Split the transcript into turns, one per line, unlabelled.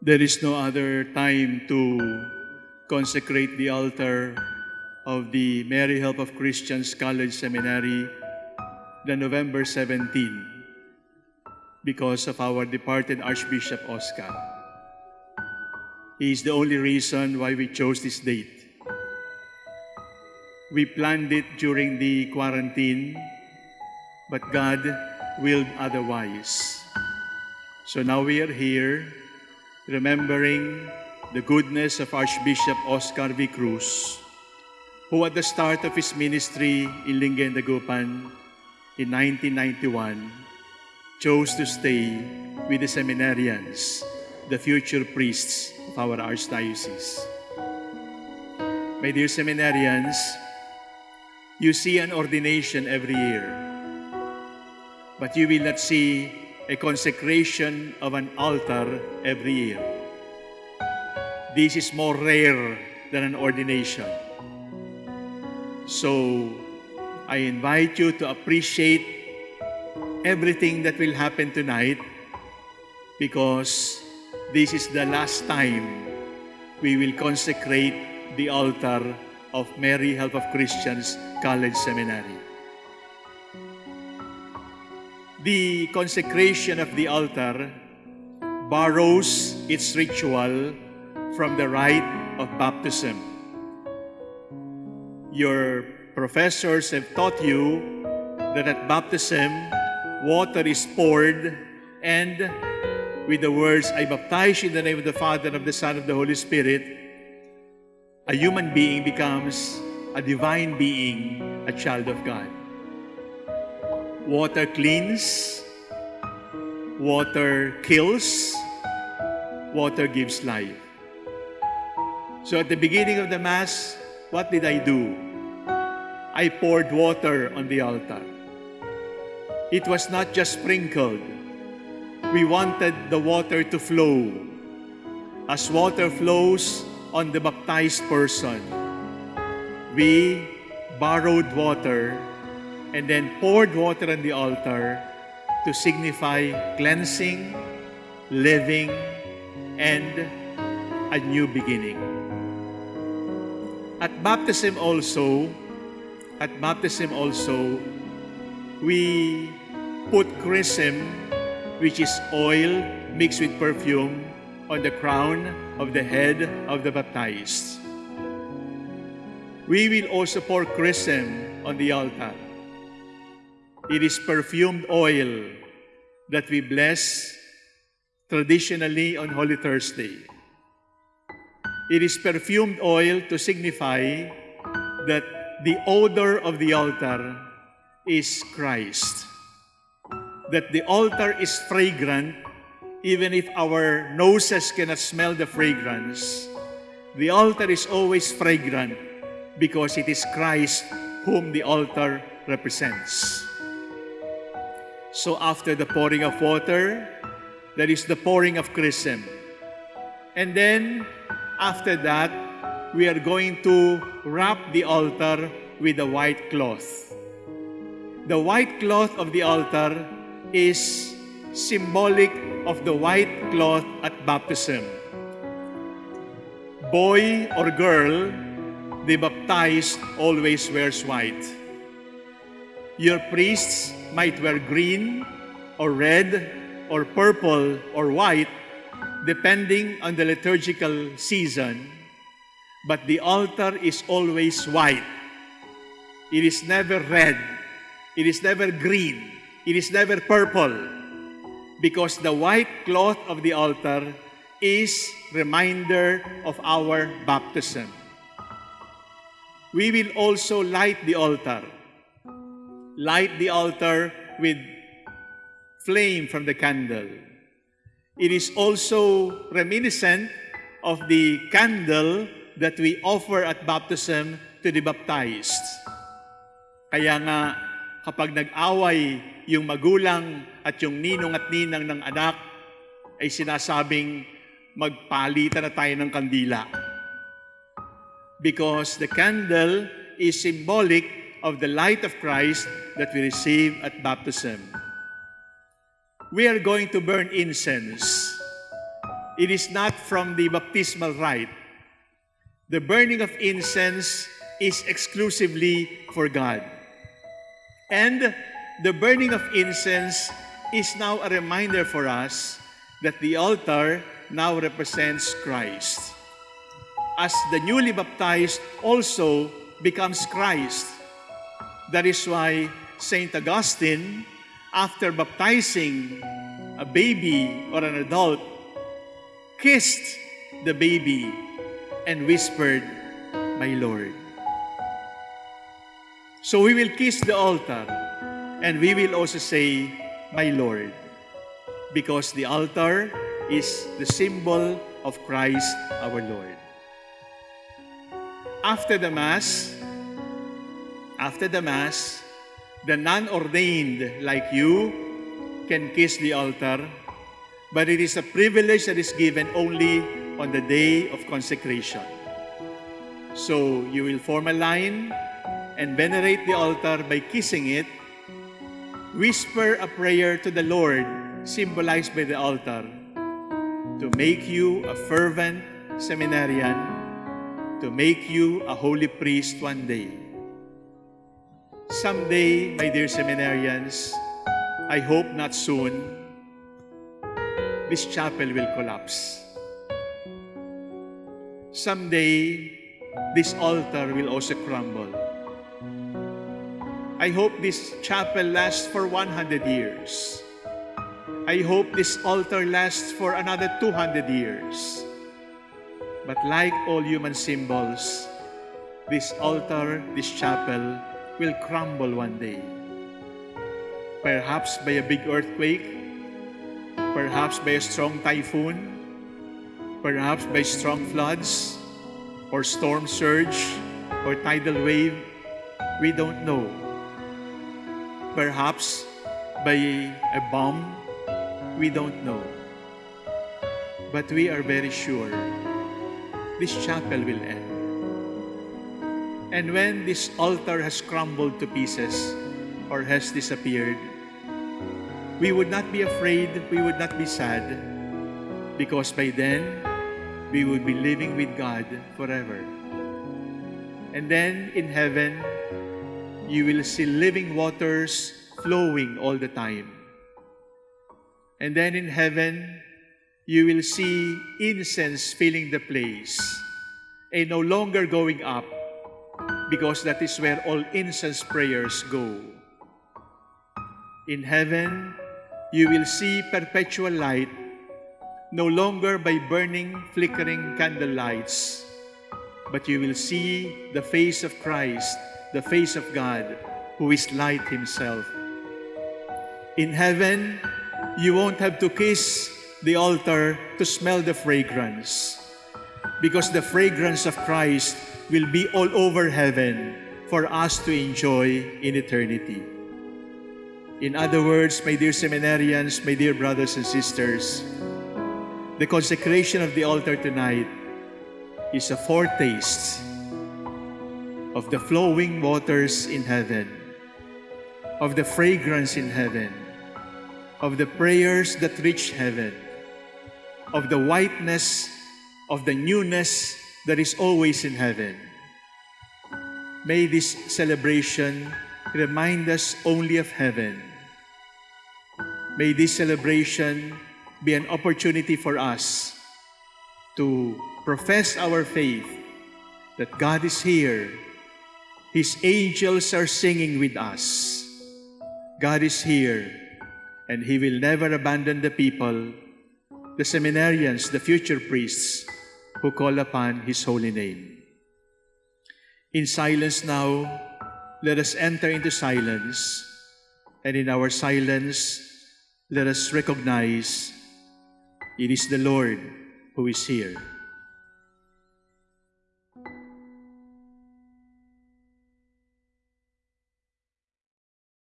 There is no other time to consecrate the altar of the Mary Help of Christians College Seminary than November 17 because of our departed Archbishop Oscar. He is the only reason why we chose this date. We planned it during the quarantine, but God willed otherwise. So now we are here remembering the goodness of Archbishop Oscar V. Cruz, who at the start of his ministry in Lingayen, Dagupan in 1991 chose to stay with the seminarians, the future priests of our archdiocese. My dear seminarians, you see an ordination every year, but you will not see a consecration of an altar every year. This is more rare than an ordination. So, I invite you to appreciate everything that will happen tonight because this is the last time we will consecrate the altar of Mary Help of Christians College Seminary. The consecration of the altar borrows its ritual from the rite of baptism. Your professors have taught you that at baptism, water is poured and with the words, I baptize you in the name of the Father, and of the Son, and of the Holy Spirit, a human being becomes a divine being, a child of God. Water cleans, water kills, water gives life. So at the beginning of the Mass, what did I do? I poured water on the altar. It was not just sprinkled. We wanted the water to flow. As water flows on the baptized person, we borrowed water and then poured water on the altar to signify cleansing, living, and a new beginning. At baptism also, at baptism also, we put chrism, which is oil mixed with perfume, on the crown of the head of the baptized. We will also pour chrism on the altar. It is perfumed oil that we bless traditionally on Holy Thursday. It is perfumed oil to signify that the odor of the altar is Christ. That the altar is fragrant even if our noses cannot smell the fragrance. The altar is always fragrant because it is Christ whom the altar represents. So after the pouring of water, there is the pouring of chrism. And then, after that, we are going to wrap the altar with a white cloth. The white cloth of the altar is symbolic of the white cloth at baptism. Boy or girl, the baptized always wears white. Your priests might wear green or red or purple or white depending on the liturgical season, but the altar is always white. It is never red. It is never green. It is never purple. Because the white cloth of the altar is reminder of our baptism. We will also light the altar. Light the altar with flame from the candle. It is also reminiscent of the candle that we offer at baptism to the baptized. Kaya nga, kapag nag-away yung magulang at yung ninong at ninang ng anak, ay sinasabing magpalitan na tayo ng kandila. Because the candle is symbolic of the light of Christ that we receive at baptism. We are going to burn incense. It is not from the baptismal rite. The burning of incense is exclusively for God. And the burning of incense is now a reminder for us that the altar now represents Christ. As the newly baptized also becomes Christ. That is why St. Augustine, after baptizing a baby or an adult, kissed the baby and whispered, My Lord. So we will kiss the altar and we will also say, My Lord, because the altar is the symbol of Christ our Lord. After the Mass, after the Mass, the non-ordained like you can kiss the altar, but it is a privilege that is given only on the day of consecration. So you will form a line and venerate the altar by kissing it, whisper a prayer to the Lord symbolized by the altar to make you a fervent seminarian, to make you a holy priest one day. Someday, my dear seminarians, I hope not soon, this chapel will collapse. Someday, this altar will also crumble. I hope this chapel lasts for 100 years. I hope this altar lasts for another 200 years. But like all human symbols, this altar, this chapel, will crumble one day. Perhaps by a big earthquake, perhaps by a strong typhoon, perhaps by strong floods, or storm surge, or tidal wave, we don't know. Perhaps by a bomb, we don't know. But we are very sure this chapel will end. And when this altar has crumbled to pieces or has disappeared, we would not be afraid, we would not be sad, because by then, we would be living with God forever. And then in heaven, you will see living waters flowing all the time. And then in heaven, you will see incense filling the place and no longer going up because that is where all incense prayers go. In heaven, you will see perpetual light no longer by burning, flickering candle lights, but you will see the face of Christ the face of God, who is light himself. In heaven, you won't have to kiss the altar to smell the fragrance because the fragrance of Christ will be all over heaven for us to enjoy in eternity. In other words, my dear seminarians, my dear brothers and sisters, the consecration of the altar tonight is a foretaste of the flowing waters in heaven, of the fragrance in heaven, of the prayers that reach heaven, of the whiteness, of the newness that is always in heaven. May this celebration remind us only of heaven. May this celebration be an opportunity for us to profess our faith that God is here His angels are singing with us. God is here, and He will never abandon the people, the seminarians, the future priests who call upon His holy name. In silence now, let us enter into silence, and in our silence, let us recognize it is the Lord who is here.